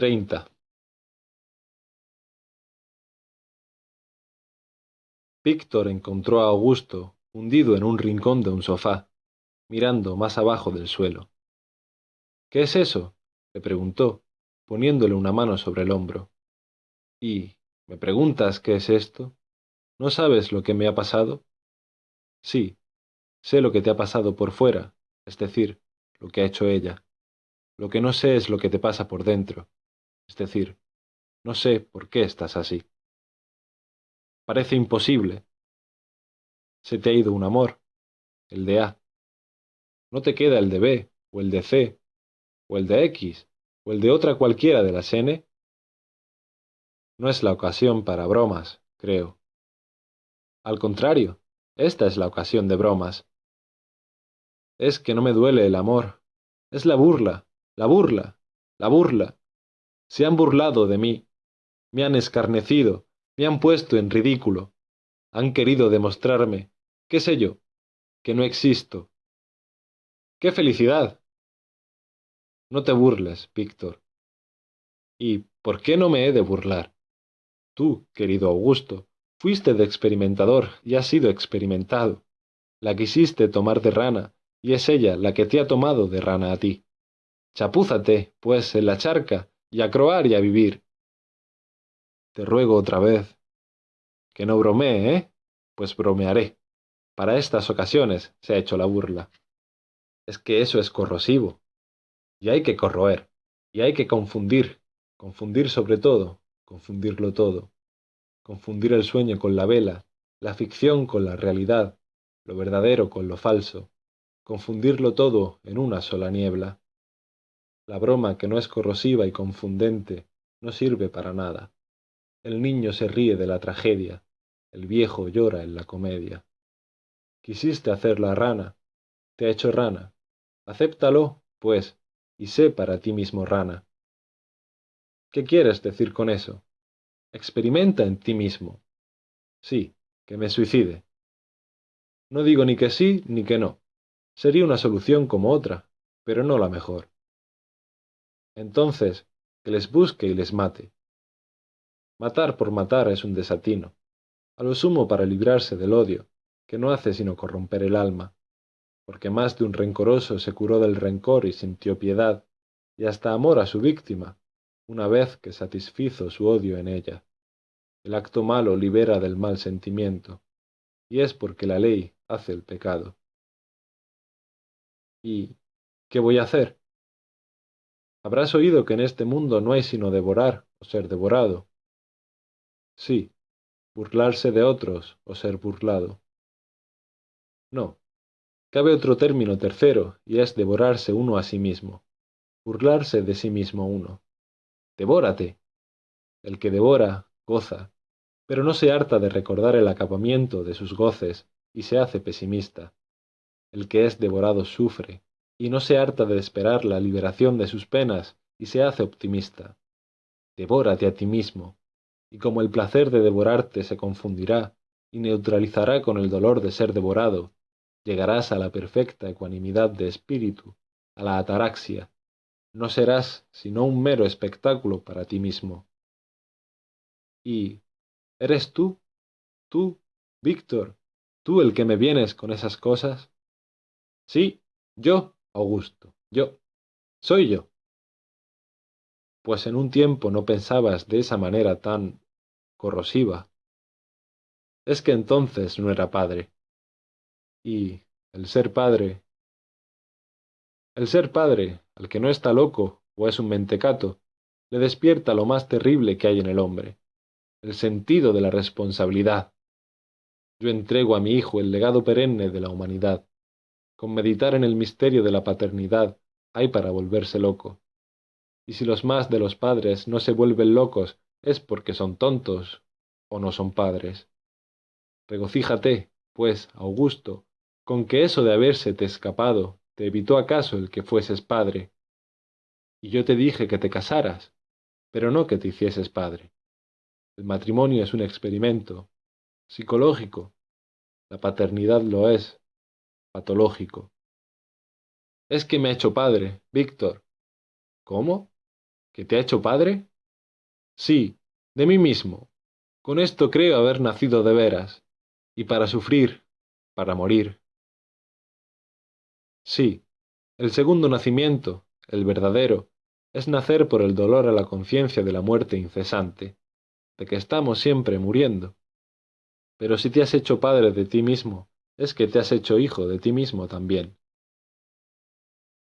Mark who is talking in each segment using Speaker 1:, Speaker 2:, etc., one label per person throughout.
Speaker 1: treinta. Víctor encontró a Augusto hundido en un rincón de un sofá, mirando más abajo del suelo. ¿Qué es eso? le preguntó, poniéndole una mano sobre el hombro. ¿Y me preguntas qué es esto? ¿No sabes lo que me ha pasado? Sí, sé lo que te ha pasado por fuera, es decir, lo que ha hecho ella. Lo que no sé es lo que te pasa por dentro, es decir, no sé por qué estás así. Parece imposible. Se te ha ido un amor, el de A. No te queda el de B, o el de C, o el de X, o el de otra cualquiera de las N. No es la ocasión para bromas, creo. Al contrario, esta es la ocasión de bromas. Es que no me duele el amor. Es la burla, la burla, la burla. Se han burlado de mí. Me han escarnecido, me han puesto en ridículo. Han querido demostrarme, qué sé yo, que no existo. ¡Qué felicidad! No te burles, Víctor. ¿Y por qué no me he de burlar? Tú, querido Augusto, fuiste de experimentador y has sido experimentado. La quisiste tomar de rana, y es ella la que te ha tomado de rana a ti. Chapúzate, pues, en la charca, y a croar y a vivir. Te ruego otra vez. Que no bromee, ¿eh? Pues bromearé. Para estas ocasiones se ha hecho la burla. Es que eso es corrosivo. Y hay que corroer. Y hay que confundir. Confundir sobre todo. Confundirlo todo. Confundir el sueño con la vela, la ficción con la realidad, lo verdadero con lo falso. Confundirlo todo en una sola niebla. La broma que no es corrosiva y confundente no sirve para nada. El niño se ríe de la tragedia, el viejo llora en la comedia. Quisiste hacer la rana, te ha hecho rana. Acéptalo, pues, y sé para ti mismo rana. ¿Qué quieres decir con eso? Experimenta en ti mismo. Sí, que me suicide. No digo ni que sí ni que no. Sería una solución como otra, pero no la mejor. Entonces, que les busque y les mate. Matar por matar es un desatino, a lo sumo para librarse del odio, que no hace sino corromper el alma, porque más de un rencoroso se curó del rencor y sintió piedad, y hasta amor a su víctima, una vez que satisfizo su odio en ella. El acto malo libera del mal sentimiento, y es porque la ley hace el pecado. ¿Y qué voy a hacer? Habrás oído que en este mundo no hay sino devorar o ser devorado. Sí, burlarse de otros o ser burlado. No, cabe otro término tercero, y es devorarse uno a sí mismo, burlarse de sí mismo uno. Devórate. El que devora, goza, pero no se harta de recordar el acabamiento de sus goces y se hace pesimista. El que es devorado sufre, y no se harta de esperar la liberación de sus penas y se hace optimista. Devórate a ti mismo, y como el placer de devorarte se confundirá y neutralizará con el dolor de ser devorado, llegarás a la perfecta ecuanimidad de espíritu, a la ataraxia. No serás sino un mero espectáculo para ti mismo. Y, ¿eres tú? ¿Tú, Víctor? ¿Tú el que me vienes con esas cosas? Sí, yo, Augusto, yo. Soy yo pues en un tiempo no pensabas de esa manera tan corrosiva. Es que entonces no era padre. Y el ser padre... El ser padre, al que no está loco o es un mentecato, le despierta lo más terrible que hay en el hombre, el sentido de la responsabilidad. Yo entrego a mi hijo el legado perenne de la humanidad. Con meditar en el misterio de la paternidad hay para volverse loco y si los más de los padres no se vuelven locos es porque son tontos o no son padres. Regocíjate, pues, Augusto, con que eso de habérsete escapado te evitó acaso el que fueses padre. Y yo te dije que te casaras, pero no que te hicieses padre. El matrimonio es un experimento psicológico, la paternidad lo es, patológico. Es que me ha hecho padre, Víctor. ¿Cómo? ¿Que te ha hecho padre? Sí, de mí mismo. Con esto creo haber nacido de veras, y para sufrir, para morir. Sí, el segundo nacimiento, el verdadero, es nacer por el dolor a la conciencia de la muerte incesante, de que estamos siempre muriendo. Pero si te has hecho padre de ti mismo, es que te has hecho hijo de ti mismo también.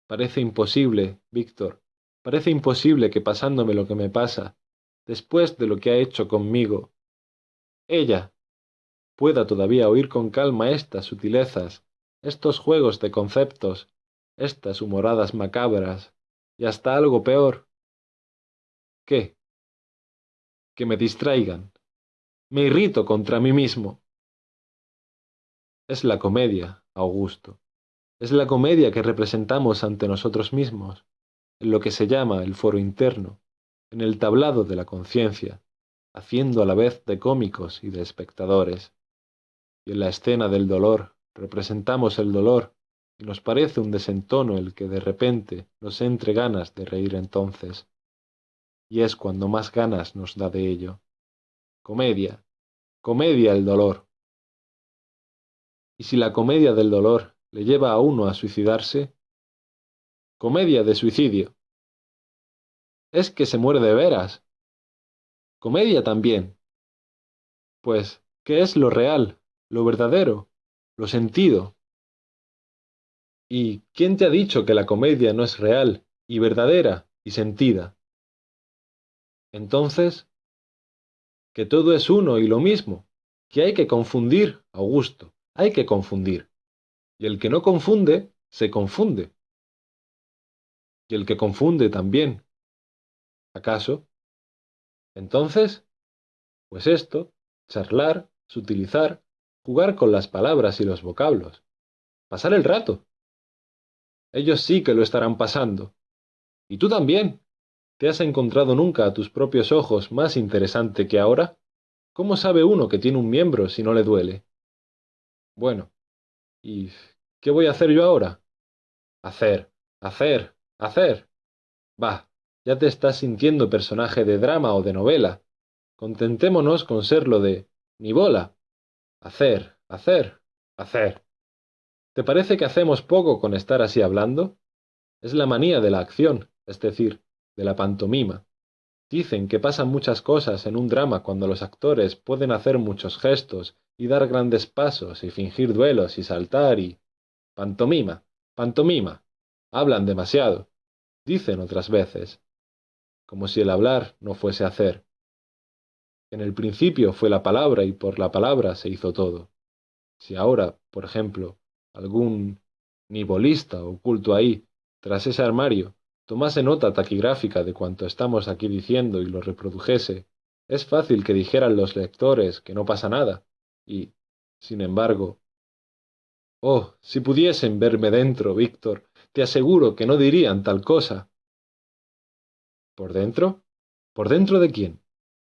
Speaker 1: Parece imposible, Víctor, parece imposible que pasándome lo que me pasa, después de lo que ha hecho conmigo, ella pueda todavía oír con calma estas sutilezas, estos juegos de conceptos, estas humoradas macabras, y hasta algo peor. ¿Qué? Que me distraigan. Me irrito contra mí mismo. Es la comedia, Augusto. Es la comedia que representamos ante nosotros mismos, en lo que se llama el foro interno, en el tablado de la conciencia, haciendo a la vez de cómicos y de espectadores. Y en la escena del dolor representamos el dolor y nos parece un desentono el que de repente nos entre ganas de reír entonces. Y es cuando más ganas nos da de ello. Comedia, comedia el dolor. Y si la comedia del dolor le lleva a uno a suicidarse, comedia de suicidio. Es que se muere de veras. Comedia también. Pues, ¿qué es lo real, lo verdadero, lo sentido? ¿Y quién te ha dicho que la comedia no es real y verdadera y sentida? Entonces, que todo es uno y lo mismo, que hay que confundir, Augusto, hay que confundir. Y el que no confunde, se confunde. Y el que confunde también. ¿Acaso? Entonces, pues esto, charlar, sutilizar, jugar con las palabras y los vocablos, pasar el rato. Ellos sí que lo estarán pasando. Y tú también. ¿Te has encontrado nunca a tus propios ojos más interesante que ahora? ¿Cómo sabe uno que tiene un miembro si no le duele? Bueno, ¿y qué voy a hacer yo ahora? Hacer, hacer, hacer. Bah, ya te estás sintiendo personaje de drama o de novela. Contentémonos con serlo de ni bola. Hacer, hacer, hacer. ¿Te parece que hacemos poco con estar así hablando? Es la manía de la acción, es decir, de la pantomima. Dicen que pasan muchas cosas en un drama cuando los actores pueden hacer muchos gestos y dar grandes pasos y fingir duelos y saltar y... Pantomima, pantomima. Hablan demasiado. Dicen otras veces. Como si el hablar no fuese hacer. En el principio fue la palabra y por la palabra se hizo todo. Si ahora, por ejemplo, algún nibolista oculto ahí, tras ese armario, tomase nota taquigráfica de cuanto estamos aquí diciendo y lo reprodujese, es fácil que dijeran los lectores que no pasa nada, y, sin embargo... Oh, si pudiesen verme dentro, Víctor, te aseguro que no dirían tal cosa. ¿Por dentro? ¿Por dentro de quién?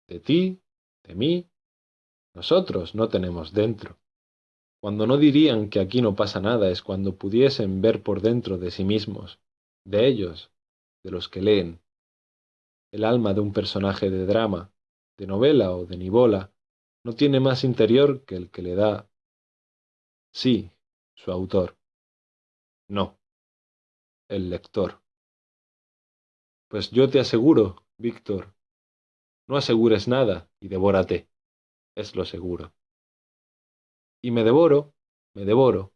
Speaker 1: ¿De ti? ¿De mí? Nosotros no tenemos dentro. Cuando no dirían que aquí no pasa nada es cuando pudiesen ver por dentro de sí mismos, de ellos, de los que leen. El alma de un personaje de drama, de novela o de nibola, no tiene más interior que el que le da, sí, su autor. No, el lector. Pues yo te aseguro, Víctor, no asegures nada y devórate, es lo seguro. Y me devoro, me devoro.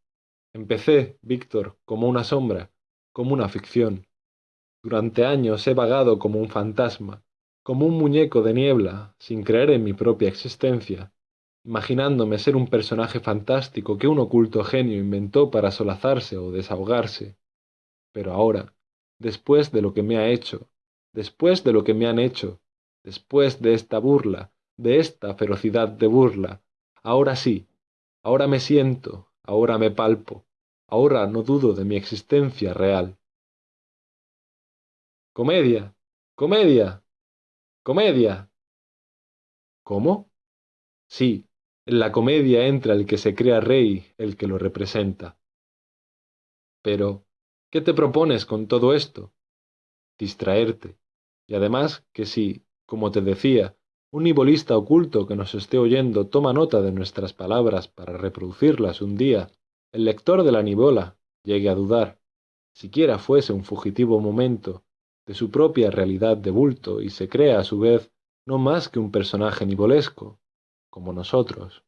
Speaker 1: Empecé, Víctor, como una sombra, como una ficción. Durante años he vagado como un fantasma, como un muñeco de niebla, sin creer en mi propia existencia, imaginándome ser un personaje fantástico que un oculto genio inventó para solazarse o desahogarse. Pero ahora, después de lo que me ha hecho, después de lo que me han hecho, después de esta burla, de esta ferocidad de burla, ahora sí, Ahora me siento, ahora me palpo, ahora no dudo de mi existencia real. Comedia, comedia, comedia. ¿Cómo? Sí, en la comedia entra el que se crea rey, el que lo representa. Pero, ¿qué te propones con todo esto? Distraerte, Y además que si, como te decía, un nibolista oculto que nos esté oyendo toma nota de nuestras palabras para reproducirlas un día, el lector de la nibola llegue a dudar, siquiera fuese un fugitivo momento, de su propia realidad de bulto y se crea a su vez no más que un personaje nivolesco, como nosotros.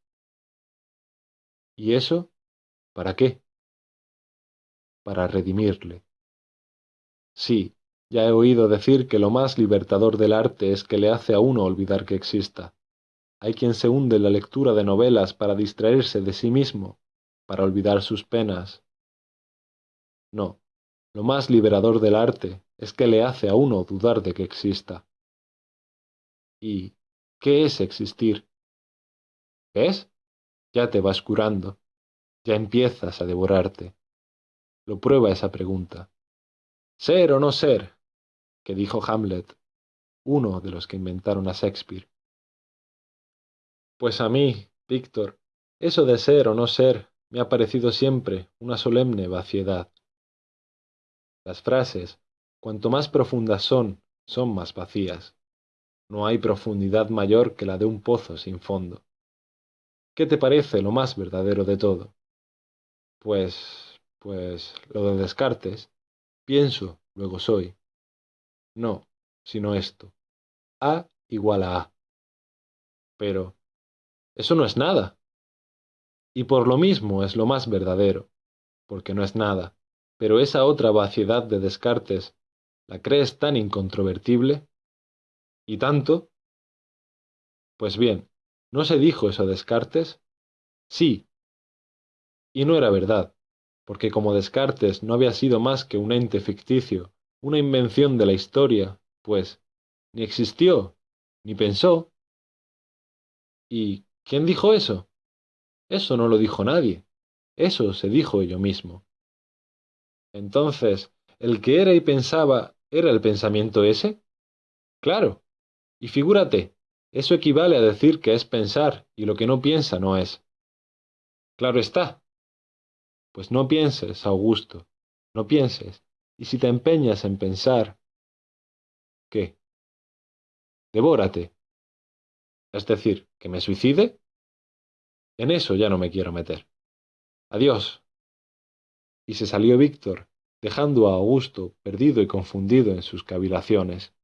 Speaker 1: ¿Y eso? ¿Para qué? Para redimirle. Sí, ya he oído decir que lo más libertador del arte es que le hace a uno olvidar que exista. Hay quien se hunde en la lectura de novelas para distraerse de sí mismo, para olvidar sus penas. No, lo más liberador del arte es que le hace a uno dudar de que exista. ¿Y qué es existir? ¿Ves? Ya te vas curando, ya empiezas a devorarte. Lo prueba esa pregunta. ¿Ser o no ser? que dijo Hamlet, uno de los que inventaron a Shakespeare. Pues a mí, Víctor, eso de ser o no ser me ha parecido siempre una solemne vaciedad. Las frases, cuanto más profundas son, son más vacías. No hay profundidad mayor que la de un pozo sin fondo. ¿Qué te parece lo más verdadero de todo? Pues, pues, lo de Descartes. Pienso, luego soy. No, sino esto. A igual a A. Pero, eso no es nada. Y por lo mismo es lo más verdadero, porque no es nada. Pero esa otra vaciedad de Descartes, ¿la crees tan incontrovertible? ¿Y tanto? Pues bien, ¿no se dijo eso Descartes? Sí. Y no era verdad, porque como Descartes no había sido más que un ente ficticio, una invención de la historia, pues, ni existió, ni pensó. ¿Y quién dijo eso? Eso no lo dijo nadie, eso se dijo yo mismo. Entonces, ¿el que era y pensaba era el pensamiento ese? Claro. Y figúrate, eso equivale a decir que es pensar y lo que no piensa no es. Claro está. Pues no pienses, Augusto, no pienses, y si te empeñas en pensar... ¿Qué? Devórate. Es decir, que me suicide. En eso ya no me quiero meter. Adiós. Y se salió Víctor, dejando a Augusto perdido y confundido en sus cavilaciones.